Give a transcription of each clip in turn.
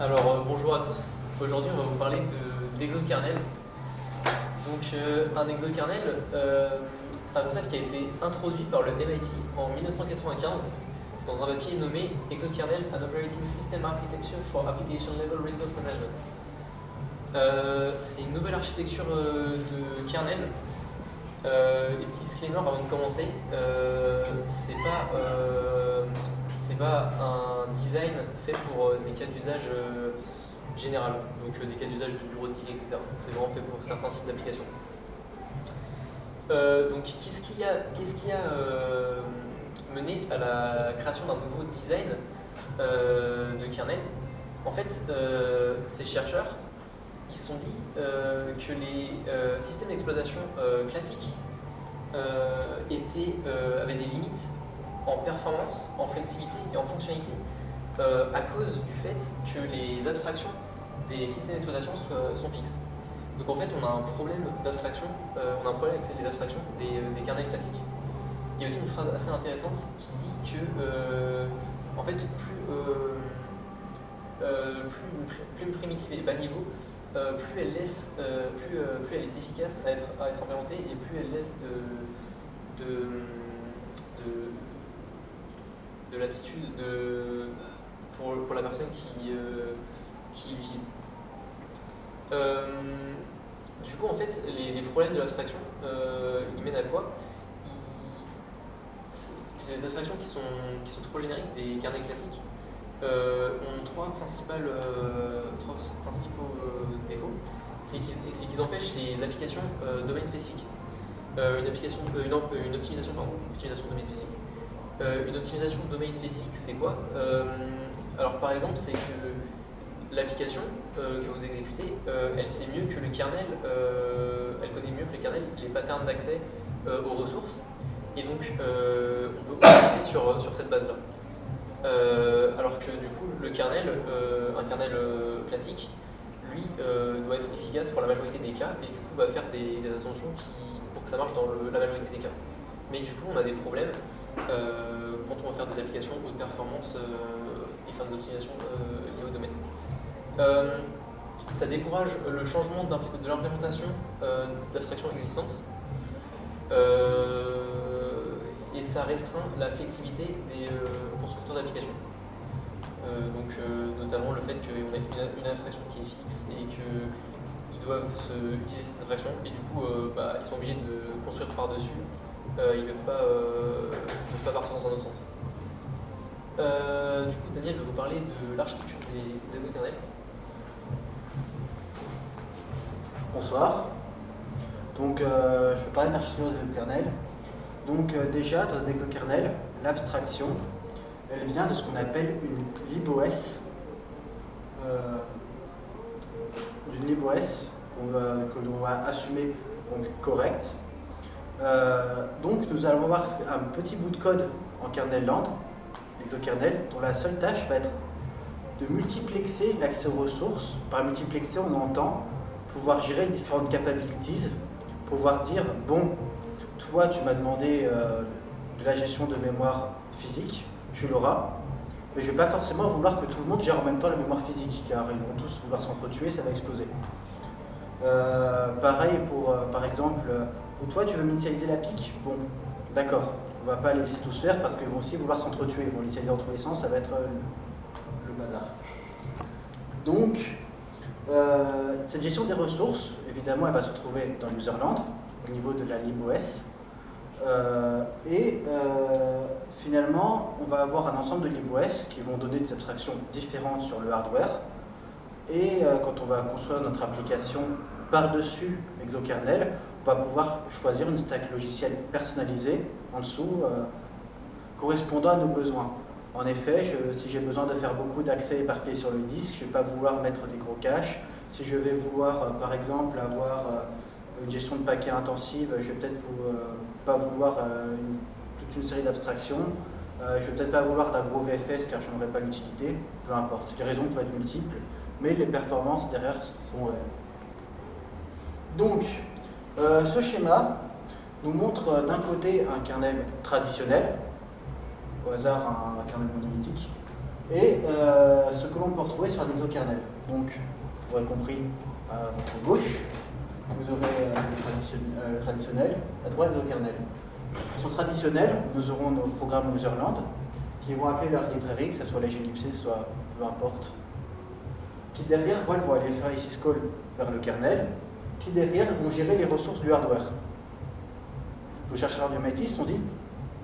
Alors euh, bonjour à tous. Aujourd'hui on va vous parler d'exokernel. Donc euh, un exokernel, euh, c'est un concept qui a été introduit par le MIT en 1995 dans un papier nommé Exokernel and Operating System Architecture for Application Level Resource Management. c'est une nouvelle architecture de kernel. et petit disclaimer avant de commencer, c'est pas c'est pas un design fait pour euh, des cas d'usage euh, général, donc euh, des cas d'usage de bureautique, etc. C'est vraiment fait pour certains types d'applications. donc qu'est-ce qui a, qu'est-ce qui a mené à la création d'un nouveau design de kernel? En fait, ces chercheurs, ils se sont dit que les systèmes d'exploitation classiques étaient, avaient des limites en performance, en flexibilité et en fonctionnalité euh, à cause du fait que les abstractions des systèmes d'exploitation sont fixes. Donc en fait, on a un problème d'abstraction, euh, on a un problème avec les abstractions des, euh, des, kernels classiques. Il y a aussi une phrase assez intéressante qui dit que, en fait, plus, plus, plus, une primitive est bas niveau, plus elle laisse, plus, elle est efficace à être, à être implémentée et plus elle laisse de de l'attitude de, pour, la personne qui, euh, qui l'utilise. Euh, du coup, en fait, les, problèmes de l'abstraction, euh, ils mènent à quoi? C'est des abstractions qui sont, trop génériques des kernels classiques. ont trois, principaux défauts. C'est qu'ils empêchent les applications domaine spécifiques. une, application, une optimisation, pardon, optimisation domaine spécifique. Euh, une optimisation de domaine spécifique, c'est quoi euh, Alors par exemple, c'est que l'application euh, que vous exécutez, elle sait mieux que le kernel, elle connaît mieux que le kernel les patterns d'accès aux ressources, et donc on peut optimiser sur, sur cette base-là. alors que du coup, le kernel, un kernel classique, lui, doit être efficace pour la majorité des cas, et du coup va faire des, assumptions qui, pour que ça marche dans la majorité des cas. Mais du coup, on a des problèmes applications haute performance euh, et faire des optimisations euh, liées au domaine. ça décourage le changement de l'implémentation d'abstractions existantes et ça restreint la flexibilité des constructeurs d'applications. donc notamment le fait qu'on ait une, abstraction qui est fixe et qu'ils doivent utiliser cette abstraction et du coup bah, ils sont obligés de construire par-dessus euh, ils ne peuvent, euh, peuvent, pas partir dans un autre sens. Euh, du coup, Daniel va vous parler de l'architecture des, des. Bonsoir. Donc, je vais parler de l'architecture des exokernels. Donc, déjà, dans un exokernel, l'abstraction, elle vient de ce qu'on appelle une libOS. une libOS qu'on va, que l'on va assumer donc, correcte euh, donc nous allons avoir un petit bout de code en kernel land, exokernel, dont la seule tâche va être de multiplexer l'accès aux ressources. Par multiplexer, on entend pouvoir gérer les différentes capabilities, pouvoir dire, bon, toi tu m'as demandé euh, de la gestion de mémoire physique, tu l'auras, mais je ne vais pas forcément vouloir que tout le monde gère en même temps la mémoire physique, car ils vont tous vouloir s'entretuer, ça va exploser. Euh, pareil pour, par exemple, toi, tu veux initialiser la pique? Bon, d'accord. On va pas les laisser tous faire parce qu'ils vont aussi vouloir s'entretuer. Ils vont l'initialiser dans tous les sens, ça va être euh, le, bazar. Donc, euh, cette gestion des ressources, évidemment, elle va se retrouver dans l'userland, au niveau de la libOS. Euh, et finalement, on va avoir un ensemble de libOS qui vont donner des abstractions différentes sur le hardware. Et quand on va construire notre application par-dessus exokernel, va pouvoir choisir une stack logicielle personnalisée en dessous, euh, correspondant à nos besoins. En effet, si j'ai besoin de faire beaucoup d'accès éparpillés sur le disque, je ne vais pas vouloir mettre des gros caches. Si je vais vouloir, euh, par exemple, avoir euh, une gestion de paquets intensive, je ne vais peut-être pas vouloir toute une série d'abstractions. je ne vais peut-être pas vouloir d'un gros VFS car je n'en aurai pas l'utilité. Peu importe, les raisons peuvent être multiples, mais les performances derrière sont réelles. Donc, euh, ce schéma nous montre euh, d'un côté un kernel traditionnel, au hasard un, kernel monolithique, et euh, ce que l'on peut retrouver sur un exokernel. Donc, vous aurez compris, à votre gauche, vous aurez le, traditionnel, à droite l'exokernel. Sur le traditionnel, nous aurons nos programmes userland qui vont appeler leur librairie, que ce soit la glibc, soit peu importe, qui derrière vont aller faire les syscalls vers le kernel, qui derrière vont gérer les ressources du hardware. Nos chercheurs biométristes ont dit,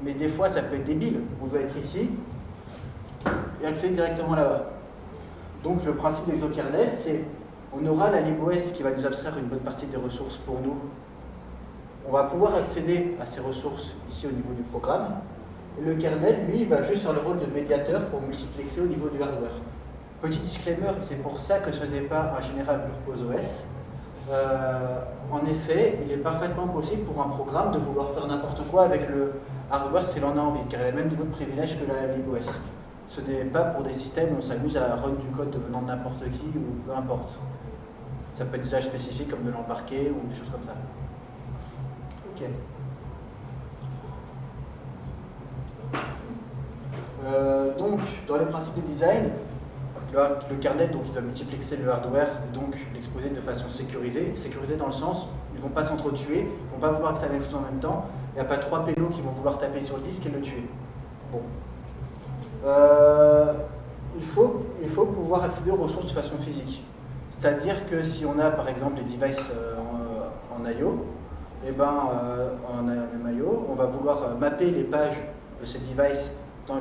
mais des fois ça peut être débile, on veut être ici et accéder directement là-bas. Donc le principe d'exokernel, c'est on aura la LibOS qui va nous abstraire une bonne partie des ressources pour nous. On va pouvoir accéder à ces ressources ici au niveau du programme. Et le kernel, lui, va juste faire le rôle de médiateur pour multiplexer au niveau du hardware. Petit disclaimer, c'est pour ça que ce n'est pas un général purpose OS. Euh, en effet, il est parfaitement possible pour un programme de vouloir faire n'importe quoi avec le hardware s'il en a envie, car il a le même niveau de privilège que la LibOS. Ce n'est pas pour des systèmes où on s'amuse à run du code devenant de n'importe qui ou peu importe. Ça peut être des usages spécifiques comme de l'embarquer ou des choses comme ça. Ok. Euh, donc, dans les principes de design, le, kernel, donc, doit multiplexer le hardware et donc l'exposer de façon sécurisée. Sécurisée dans le sens, ils ne vont pas s'entretuer, ils ne vont pas vouloir que ça même chose en même temps. Il n'y a pas trois pélos qui vont vouloir taper sur le disque et le tuer. Bon. Euh, il, faut, il faut pouvoir accéder aux ressources de façon physique. C'est-à-dire que si on a par exemple les devices euh, en, en IO, eh ben, euh, IO, on va vouloir mapper les pages de ces devices dans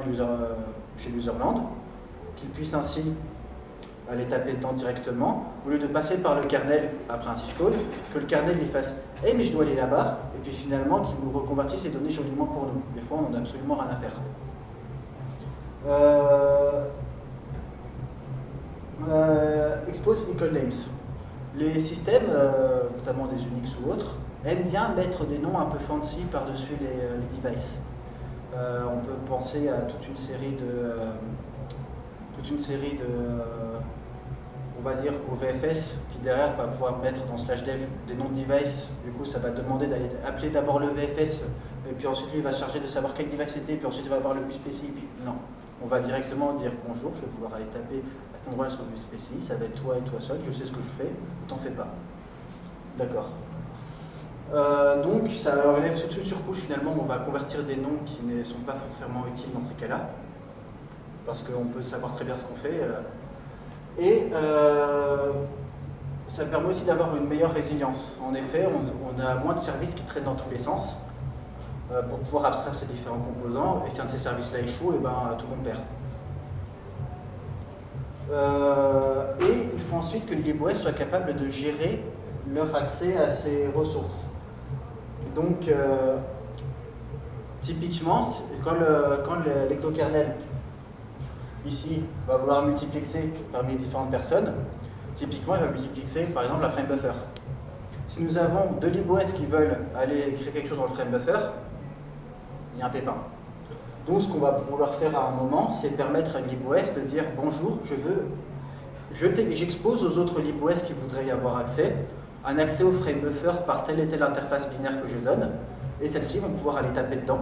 chez l'userland, qu'ils puissent ainsi aller taper dedans directement, au lieu de passer par le kernel après un syscall, que le kernel lui fasse « Eh mais je dois aller là-bas », et puis finalement qu'il nous reconvertisse les données joliment pour nous. Des fois, on n'en a absolument rien à faire. Euh, euh, expose single names. Les systèmes, euh, notamment des Unix ou autres, aiment bien mettre des noms un peu fancy par-dessus les, devices. on peut penser à toute une série de, une série de, on va dire, au VFS, qui derrière va pouvoir mettre dans slash dev des noms de device. Du coup, ça va demander d'aller appeler d'abord le VFS, et puis ensuite lui va charger de savoir quel device c'était, puis ensuite il va avoir le USPCI, puis non on va directement dire bonjour, je vais vouloir aller taper à cet endroit-là sur le SPCI, ça va être toi et toi seul, je sais ce que je fais, t'en fais pas. D'accord. Euh, donc ça relève toute une surcouche finalement, on va convertir des noms qui ne sont pas forcément utiles dans ces cas-là, parce qu'on peut savoir très bien ce qu'on fait. Euh. et euh, ça permet aussi d'avoir une meilleure résilience. En effet, on a moins de services qui traînent dans tous les sens, euh, pour pouvoir abstraire ces différents composants. Et si un de ces services-là échoue, et eh ben, tout le monde perd. Et il faut ensuite que les LibOS soient capables de gérer leur accès à ces ressources. Donc, typiquement, quand l'exokernel, ici, va vouloir multiplexer parmi différentes personnes, typiquement, il va multiplexer, par exemple, la frame buffer. Si nous avons deux LibOS qui veulent aller écrire quelque chose dans le frame buffer, il y a un pépin. Donc ce qu'on va vouloir faire à un moment, c'est permettre à une LibOS de dire « Bonjour, je veux... J'expose aux autres LibOS qui voudraient y avoir accès un accès au frame buffer par telle et telle interface binaire que je donne, et celles-ci vont pouvoir aller taper dedans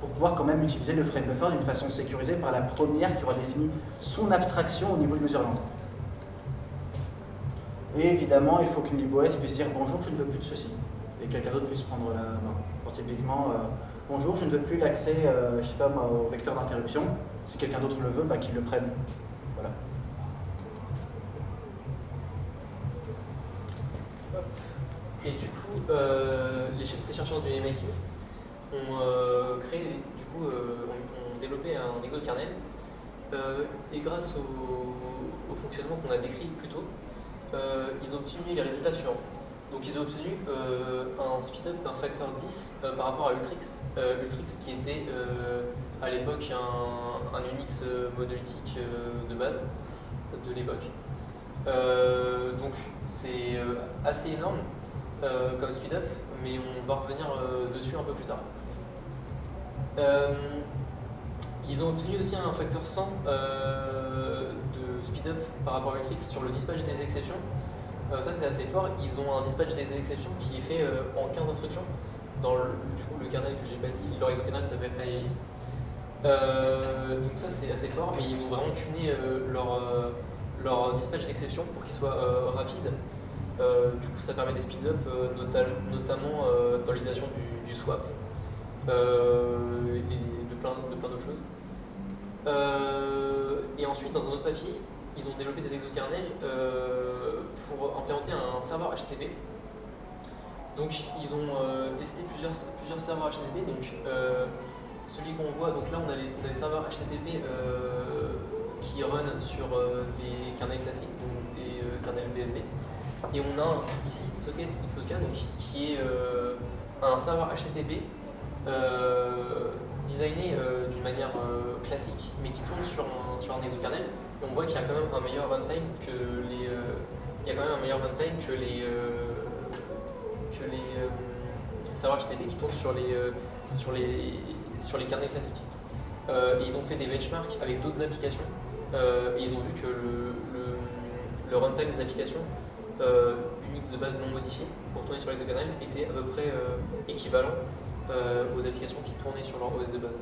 pour pouvoir quand même utiliser le frame buffer d'une façon sécurisée par la première qui aura défini son abstraction au niveau de l'userland. Et évidemment, il faut qu'une LibOS puisse dire « Bonjour, je ne veux plus de ceci » et quelqu'un d'autre puisse prendre la main. Typiquement, euh, bonjour, je ne veux plus l'accès, euh, je sais pas au vecteur d'interruption. Si quelqu'un d'autre le veut, bah, qu'il le prenne. Voilà. Et du coup, euh, les, ces chercheurs du MIT ont euh, créé, du coup, ont, développé un exokernel et grâce au, fonctionnement qu'on a décrit plus tôt, ils ont obtenu les résultats suivants. Donc ils ont obtenu euh, un speed-up d'un facteur 10 euh, par rapport à Ultrix. Euh, Ultrix qui était à l'époque un, un, Unix monolithique de base de l'époque. donc c'est assez énorme comme speed-up, mais on va revenir dessus un peu plus tard. Ils ont obtenu aussi un facteur 100 de speed-up par rapport à Ultrix sur le dispatch des exceptions. Euh, ça c'est assez fort, ils ont un dispatch des exceptions qui est fait euh, en 15 instructions. Dans le, du coup, le kernel que j'ai pas dit, leur exokernel s'appelle Aegis. Euh, donc ça c'est assez fort, mais ils ont vraiment tuné leur, leur dispatch d'exception pour qu'ils soient rapides. du coup, ça permet des speed-up, notamment dans l'utilisation du, swap et de plein, de plein d'autres choses. et ensuite, dans un autre papier, ils ont développé des exokernels pour implémenter un serveur HTTP donc ils ont euh, testé plusieurs, plusieurs serveurs HTTP. Donc euh, celui qu'on voit, donc là on a, des serveurs HTTP euh, qui run sur des kernels classiques, donc des kernels BSD. Et on a ici Socket XOK, qui est un serveur HTTP designé d'une manière classique, mais qui tourne sur un, sur un exokernel. Et on voit qu'il y a quand même un meilleur runtime que les, il y a quand même un meilleur runtime que les que les euh, serveurs HTTP qui tournent sur les, euh, sur les, sur les carnets classiques. Euh, ils ont fait des benchmarks avec d'autres applications et ils ont vu que le, le, runtime des applications Unix de base non modifié pour tourner sur les exokernels était à peu près équivalent aux applications qui tournaient sur leur OS de base.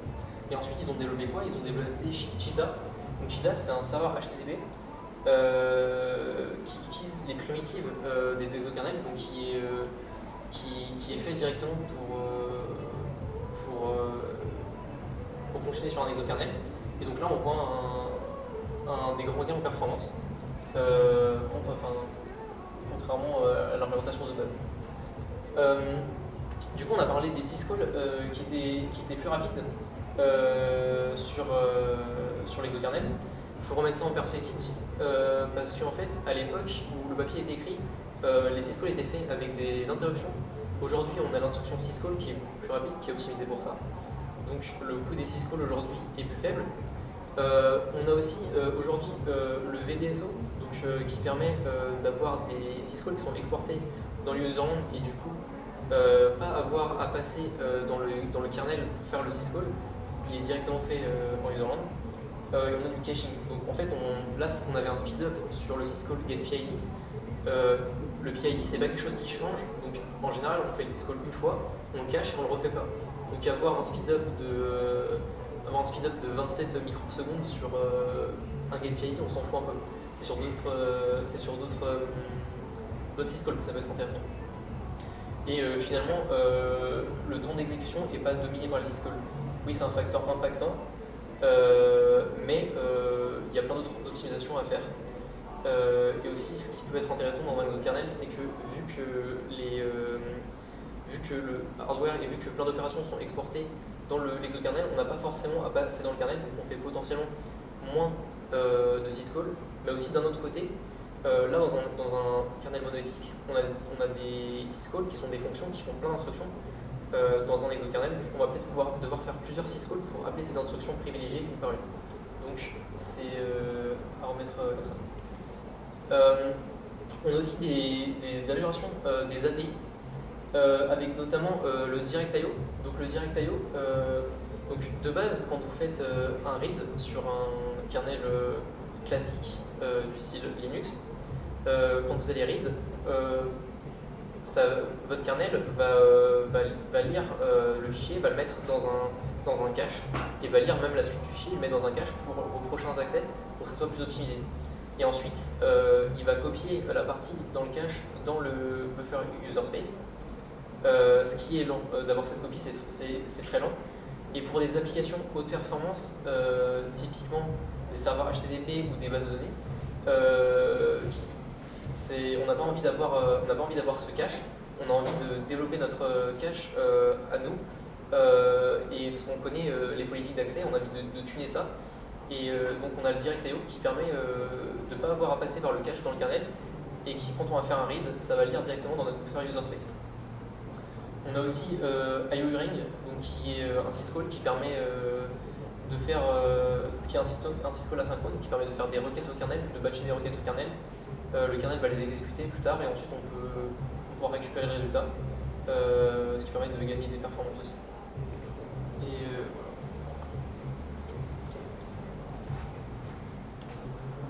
Et ensuite, ils ont développé quoi? Ils ont développé Cheetah. Donc Cheetah, c'est un serveur HTTP qui utilise les primitives des exokernels, donc qui est fait directement pour, euh, euh, fonctionner sur un exokernel. Et donc là, on voit un, des grands gains en performance, euh, contrairement à l'implémentation de base. Du coup, on a parlé des syscalls qui, étaient, qui étaient plus rapides sur, sur l'exokernel. Il faut remettre ça en perspective aussi, parce qu'en fait, à l'époque où le papier été écrit, euh, les syscalls étaient faits avec des interruptions. Aujourd'hui, on a l'instruction syscall qui est plus rapide, qui est optimisée pour ça. Donc le coût des syscalls aujourd'hui est plus faible. Euh, on a aussi euh, aujourd'hui le VDSO, donc, qui permet d'avoir des syscalls qui sont exportés dans l'userland et du coup pas avoir à passer dans, le, dans le kernel pour faire le syscall. Il est directement fait en userland. et on a du caching. Donc en fait, on, là, on avait un speed-up sur le syscall getPID euh, le PID, c'est pas quelque chose qui change. Donc en général, on fait le syscall une fois, on le cache et on le refait pas. Donc avoir un speed-up de, euh, avoir un speed -up de 27 microsecondes sur euh, un gate PID, on s'en fout un peu. C'est sur d'autres syscalls que ça peut être intéressant. Et finalement, le temps d'exécution n'est pas dominé par le syscall. Oui, c'est un facteur impactant, mais il y a plein d'autres optimisations à faire. Euh, et aussi, ce qui peut être intéressant dans un exokernel, c'est que vu que, les, euh, vu que le hardware et vu que plein d'opérations sont exportées dans l'exokernel, on n'a pas forcément à passer dans le kernel, donc on fait potentiellement moins euh, de syscall, mais aussi d'un autre côté, là dans un, kernel monolithique, on a, des syscalls qui sont des fonctions qui font plein d'instructions dans un exokernel, du on va peut-être devoir faire plusieurs syscalls pour appeler ces instructions privilégiées une par une. Donc c'est à remettre comme ça. Euh, on a aussi des, améliorations euh, des API, euh, avec notamment le DirectIO. Donc le DirectIO, donc de base, quand vous faites un read sur un kernel classique du style Linux, quand vous allez read, votre kernel va, lire le fichier, va le mettre dans un, cache et va lire même la suite du fichier, le mettre dans un cache pour vos prochains accès pour que ce soit plus optimisé. Et ensuite, euh, il va copier la partie dans le cache dans le buffer user space. Euh, ce qui est lent. Euh, d'avoir cette copie, c'est très lent. Et pour des applications haute performance, typiquement des serveurs HTTP ou des bases de données, on n'a pas envie d'avoir ce cache. On a envie de développer notre cache à nous. et parce qu'on connaît les politiques d'accès, on a envie de, tuner ça. Et euh, donc on a le direct.io qui permet euh, de ne pas avoir à passer par le cache dans le kernel et qui, quand on va faire un read, ça va lire directement dans notre buffer user space. On a aussi euh, IOUring, donc qui est un syscall qui permet de faire, qui est un syscall, un asynchrone qui permet de faire des requêtes au kernel, de batcher des requêtes au kernel. le kernel va les exécuter plus tard et ensuite on peut pouvoir récupérer le résultat, ce qui permet de gagner des performances aussi.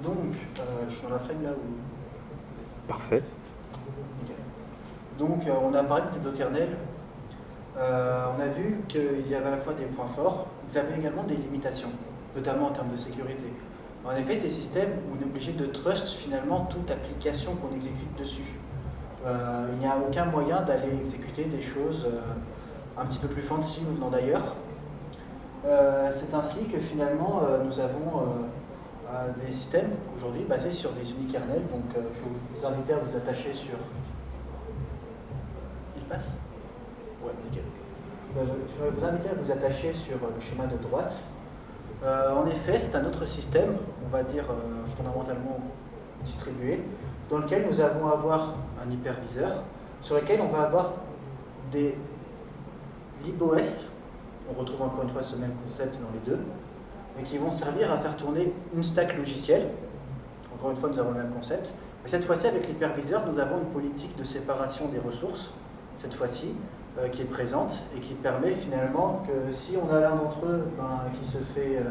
Donc, euh, je suis dans la frame là où... Parfait. Donc, euh, on a parlé des exokernels. Euh, on a vu qu'il y avait à la fois des points forts, ils avaient également des limitations, notamment en termes de sécurité. En effet, c'est des systèmes où on est obligé de trust finalement toute application qu'on exécute dessus. Euh, il n'y a aucun moyen d'aller exécuter des choses un petit peu plus fancy ou venant d'ailleurs. c'est ainsi que finalement nous avons des systèmes aujourd'hui basés sur des unikernels. Donc je vous invite à vous attacher sur... Il passe? Je vais vous inviter à vous attacher sur le schéma de droite. Euh, en effet, c'est un autre système, on va dire euh, fondamentalement distribué, dans lequel nous allons avoir un hyperviseur, sur lequel on va avoir des libOS, on retrouve encore une fois ce même concept dans les deux, mais qui vont servir à faire tourner une stack logicielle. Encore une fois, nous avons le même concept. Mais cette fois-ci, avec l'hyperviseur, nous avons une politique de séparation des ressources, cette fois-ci, euh, qui est présente et qui permet finalement que si on a l'un d'entre eux ben, qui, se fait, euh,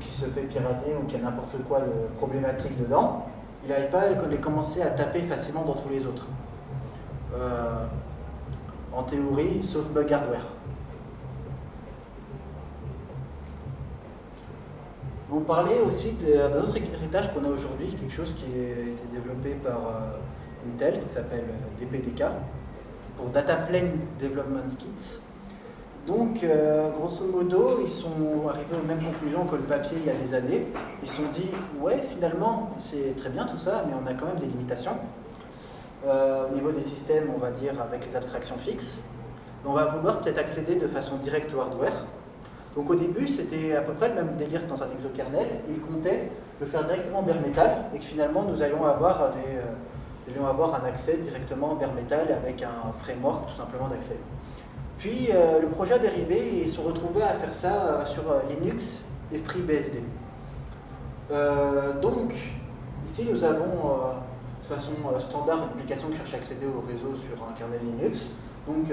qui se fait pirater ou qui a n'importe quoi de problématique dedans, il n'arrive pas à commencer à taper facilement dans tous les autres. Euh, en théorie, sauf bug hardware. Vous parlez aussi d'un autre héritage qu'on a aujourd'hui, quelque chose qui a été développé par Intel, qui s'appelle DPDK, pour Data Plane Development Kit. Donc, euh, grosso modo, ils sont arrivés aux mêmes conclusions que le papier il y a des années. Ils se sont dit, ouais, finalement, c'est très bien tout ça, mais on a quand même des limitations. Euh, au niveau des systèmes, on va dire, avec les abstractions fixes. On va vouloir peut-être accéder de façon directe au hardware. Donc au début, c'était à peu près le même délire que dans un exokernel. Ils comptaient le faire directement bare metal et que finalement, nous allions avoir des... Euh, devions avoir un accès directement en bare metal avec un framework tout simplement d'accès. Puis euh, le projet a dérivé et ils sont retrouvés à faire ça euh, sur euh, Linux et FreeBSD. donc, ici nous avons de façon standard une application qui cherche à accéder au réseau sur un kernel Linux. Donc,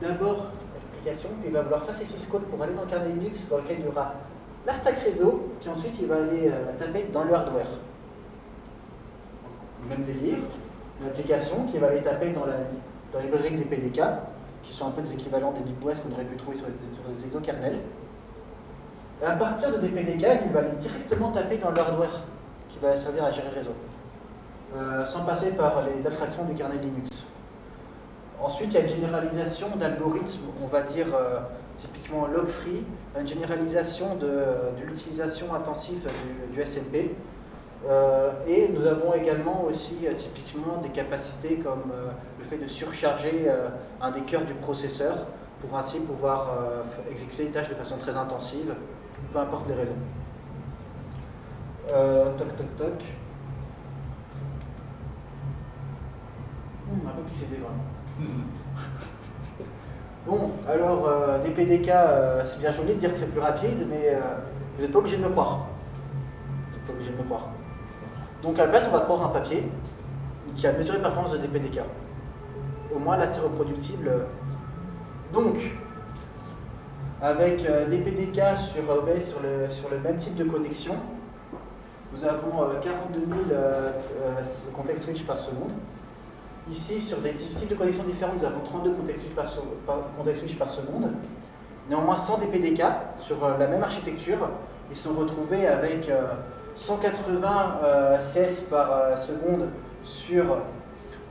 d'abord, l'application, il va vouloir faire ses codes pour aller dans le kernel Linux dans lequel il y aura la stack réseau, puis ensuite il va aller taper dans le hardware. Même délire, une application qui va aller taper dans, la, les briques des PDK, qui sont un peu des équivalents des libOS qu'on aurait pu trouver sur des, exokernels. Et à partir de des PDK, il va aller directement taper dans le hardware, qui va servir à gérer le réseau, euh, sans passer par les abstractions du kernel Linux. Ensuite, il y a une généralisation d'algorithmes, on va dire euh, typiquement log-free, une généralisation de, l'utilisation intensive du, du euh, et nous avons également aussi euh, typiquement des capacités comme euh, le fait de surcharger un des cœurs du processeur pour ainsi pouvoir exécuter les tâches de façon très intensive, peu importe les raisons. toc toc toc. Un peu pixelé quand même. Bon, alors, des PDK, c'est bien joli de dire que c'est plus rapide, mais vous n'êtes pas obligé de me croire. Vous n'êtes pas obligé de me croire. Donc à la place, on va croire un papier qui a mesuré la performance de DPDK. Au moins là, c'est reproductible. Donc, avec euh, DPDK sur, euh, sur, le, sur le même type de connexion, nous avons 42 000 contextes switch par seconde. Ici, sur des types de connexions différents, nous avons 32 contextes switch par, switch par seconde. Néanmoins, sans DPDK, sur euh, la même architecture, ils sont retrouvés avec 180 euh, CS par euh, seconde sur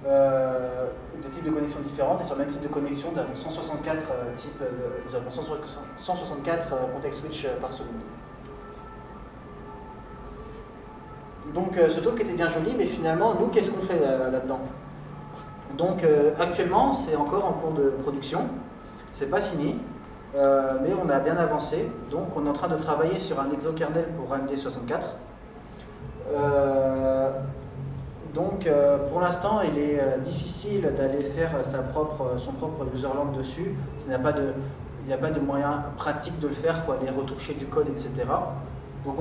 euh, des types de connexions différentes et sur le même type de connexion, nous avons 164 types, nous avons 164 context switch par seconde. Donc ce talk était bien joli, mais finalement, nous, qu'est-ce qu'on fait là-dedans? Donc actuellement, c'est encore en cours de production, c'est pas fini, mais on a bien avancé. Donc on est en train de travailler sur un exokernel pour AMD64, euh, donc euh, pour l'instant, il est euh, difficile d'aller faire son propre userland dessus. Il n'y a pas de, moyen pratique de le faire, il faut aller retoucher du code, etc. Donc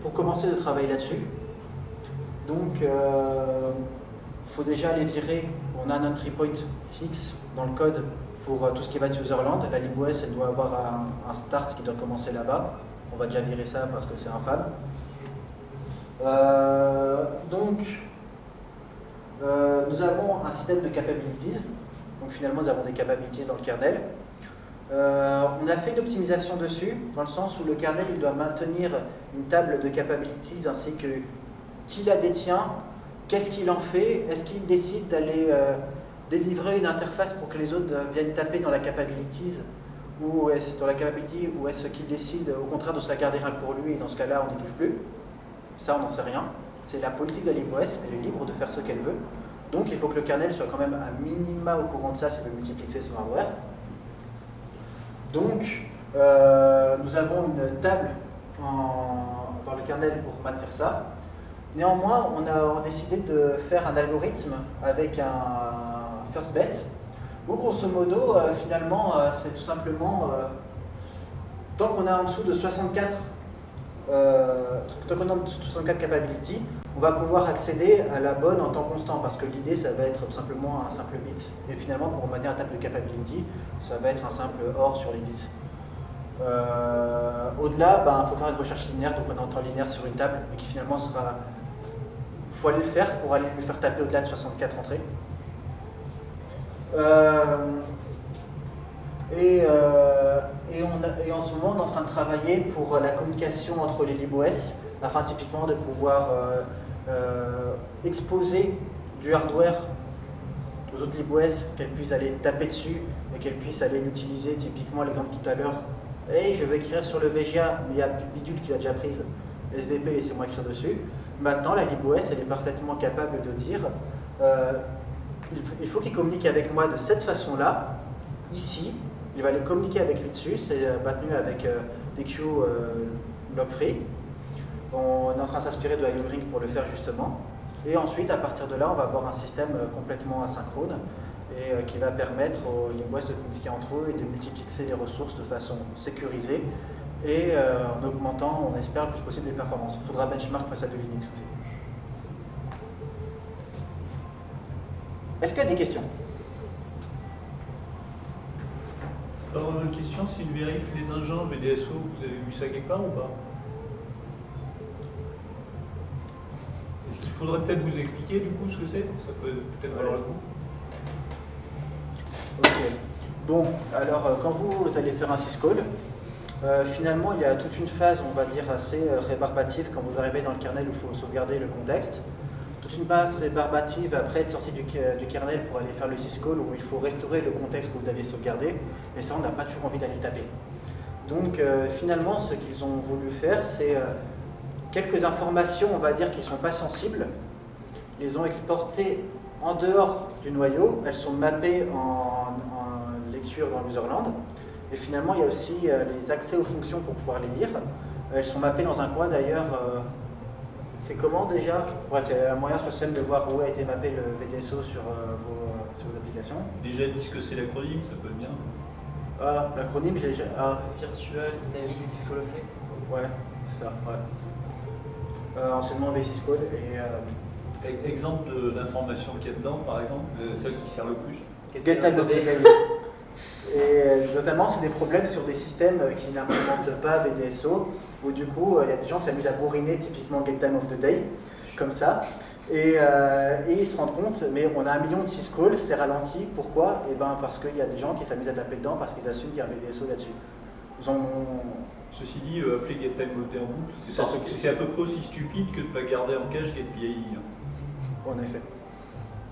pour commencer de travailler là-dessus. Il faut déjà aller virer, on a un entry point fixe dans le code pour tout ce qui va être userland. La libOS, elle doit avoir un, un start qui doit commencer là-bas. On va déjà virer ça parce que c'est infâme. Euh, donc, euh, nous avons un système de capabilities. Donc finalement, nous avons des capabilities dans le kernel. Euh, on a fait une optimisation dessus, dans le sens où le kernel doit maintenir une table de capabilities ainsi que qui la détient, qu'est-ce qu'il en fait, est-ce qu'il décide d'aller délivrer une interface pour que les autres viennent taper dans la capabilities ou est-ce dans la capability ou est-ce qu'il décide au contraire de se la garder pour lui et dans ce cas-là on n'y touche plus Ça on n'en sait rien. C'est la politique de la elle est libre de faire ce qu'elle veut. Donc il faut que le kernel soit quand même un minima au courant de ça s'il veut multiplexer son hardware. Donc, euh, nous avons une table dans le kernel pour maintenir ça. Néanmoins, on a décidé de faire un algorithme avec un first bet, où grosso modo, euh, finalement, euh, c'est tout simplement, tant qu'on a en dessous de 64 a dessous de 64 capabilities, on va pouvoir accéder à la bonne en temps constant, parce que l'idée, ça va être tout simplement un simple bit. Et finalement, pour manière un table de capability, ça va être un simple OR sur les bits. Euh, au-delà, il ben, faut faire une recherche linéaire, donc on est en temps linéaire sur une table, mais qui finalement sera... Il faut aller le faire pour aller lui faire taper au-delà de 64 entrées. Euh, et, euh, en ce moment, on est en train de travailler pour la communication entre les LibOS, afin typiquement de pouvoir euh, exposer du hardware aux autres LibOS, qu'elles puissent aller taper dessus et qu'elles puissent aller l'utiliser, typiquement l'exemple tout à l'heure. Hey, je vais écrire sur le VGA, mais il y a Bidule qui l'a déjà prise. SVP, laissez-moi écrire dessus. Maintenant, la LibOS, elle est parfaitement capable de dire euh, il faut qu'il communique avec moi de cette façon-là, ici. Il va aller communiquer avec lui dessus, c'est euh, maintenu avec des queues log free. On est en train de s'inspirer de IO pour le faire justement. Et ensuite, à partir de là, on va avoir un système euh, complètement asynchrone et euh, qui va permettre aux LibOS de communiquer entre eux et de multiplexer les ressources de façon sécurisée et en augmentant, on espère, le plus possible les performances. Il faudra benchmark face à du Linux aussi. Est-ce qu'il y a des questions? Vraiment une question, si une vérif les engins VDSO, vous avez vu ça quelque part ou pas? Est-ce qu'il faudrait peut-être vous expliquer du coup ce que c'est? Ça peut peut-être valoir le coup. Ok. Bon, alors euh, quand vous allez faire un syscall, euh, finalement il y a toute une phase, on va dire, assez euh, rébarbative quand vous arrivez dans le kernel où il faut sauvegarder le contexte. Toute une phase rébarbative après être sorti du, kernel pour aller faire le syscall où il faut restaurer le contexte que vous avez sauvegardé. Et ça, on n'a pas toujours envie d'aller taper. Donc finalement, ce qu'ils ont voulu faire, c'est quelques informations, on va dire, qui ne sont pas sensibles, les ont exportées en dehors du noyau, elles sont mappées en, lecture dans l'userland, et finalement il y a aussi euh, les accès aux fonctions pour pouvoir les lire. Elles sont mappées dans un coin d'ailleurs, euh, c'est comment déjà Bref, il y a un moyen sur le système de voir où a été mappé le VDSO sur, euh, vos, applications. Déjà dit ce que c'est l'acronyme, ça peut être bien. Ah, l'acronyme, j'ai... Ah. Virtual Dynamics Discovery. Ouais, c'est ça, ouais. Euh, anciennement V6 Code. Et, euh, Exemple d'information qu'il y a dedans, par exemple, euh, celle qui sert le plus Get Et notamment, c'est des problèmes sur des systèmes qui n'implémentent pas VDSO, où du coup, il y a des gens qui s'amusent à bourriner typiquement Get Time of the Day, comme ça. Et, ils se rendent compte, mais on a un million de syscalls, c'est ralenti. Pourquoi? Eh ben parce qu'il y a des gens qui s'amusent à taper dedans parce qu'ils assument qu'il y a un VDSO là-dessus. Ils ont Ceci dit, euh, appeler GetTimeMoté en boucle, c'est à peu près aussi stupide que de ne pas garder en cache GetPID. En effet.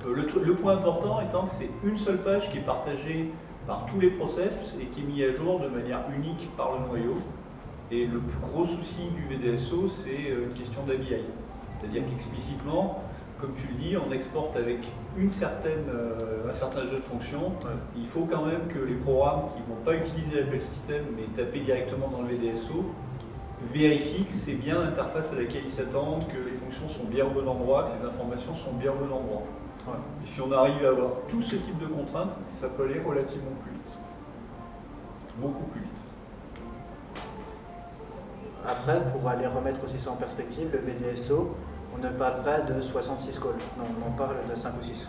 Euh, le, point important étant que c'est une seule page qui est partagée par tous les process et qui est mise à jour de manière unique par le noyau. Et le plus gros souci du VDSO, c'est euh, une question d'ABI. C'est-à-dire qu'explicitement, comme tu le dis, on exporte avec une certaine, euh, un certain jeu de fonctions. Il faut quand même que les programmes qui ne vont pas utiliser l'appel système mais taper directement dans le VDSO vérifient que c'est bien l'interface à laquelle ils s'attendent, que les fonctions sont bien au bon endroit, que les informations sont bien au bon endroit. Et si on arrive à avoir tout ce type de contraintes, ça peut aller relativement plus vite. Beaucoup plus vite. Après, pour aller remettre aussi ça en perspective, le VDSO, on ne parle pas de 66 calls, non, on en parle de 5 ou 6.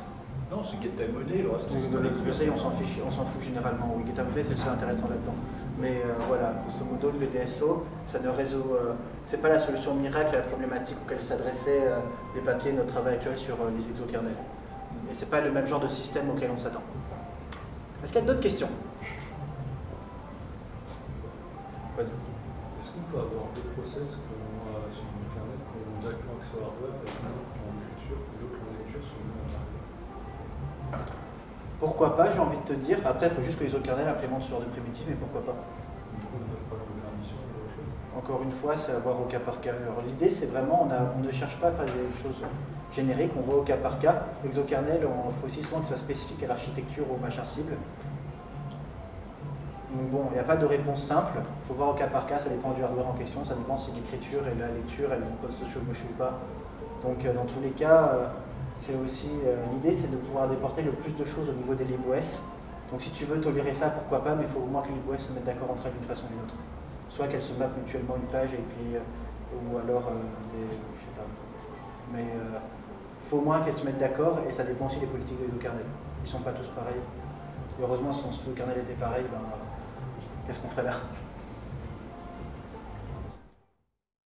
Non, c'est GetTimeMoney, le reste. le on s'en fiche, on s'en fout généralement. Oui, GetTimeMoney, c'est le seul intéressant là-dedans. Mais euh, voilà, grosso modo, le VDSO, ça ne résout. Euh, c'est pas la solution miracle à la problématique auquel s'adressaient euh, les papiers de notre travail actuel sur les exokernels. Et c'est pas le même genre de système auquel on s'attend. Est-ce qu'il y a d'autres questions peut avoir deux process euh, sur Internet directement accès en et en lecture sur le. Pourquoi pas, j'ai envie de te dire. Après, il faut juste que les autres kernels implémentent ce genre de primitif, mais pourquoi pas Encore une fois, c'est à voir au cas par cas. Alors l'idée, c'est vraiment, on, a- on ne cherche pas à faire des choses génériques, on voit au cas par cas. Exokernel, il faut aussi souvent que ça soit spécifique à l'architecture, au machin cible. Donc bon, il n'y a pas de réponse simple. Il faut voir au cas par cas, ça dépend du hardware en question, ça dépend si l'écriture et la lecture, elles peuvent se chevaucher ou pas. Donc euh, dans tous les cas, euh, c'est aussi euh, l'idée, c'est de pouvoir déporter le plus de choses au niveau des libOS. Donc si tu veux tolérer ça, pourquoi pas, mais il faut au moins que les libOS se mettent d'accord entre elles d'une façon ou d'une autre. Soit qu'elles se mappent mutuellement une page et puis ou alors je sais pas. Mais il faut au moins qu'elles se mettent d'accord et ça dépend aussi des politiques des kernels. Ils sont pas tous pareils. Heureusement, si on se tous les kernels étaient pareils, ben, qu'est-ce qu'on ferait là?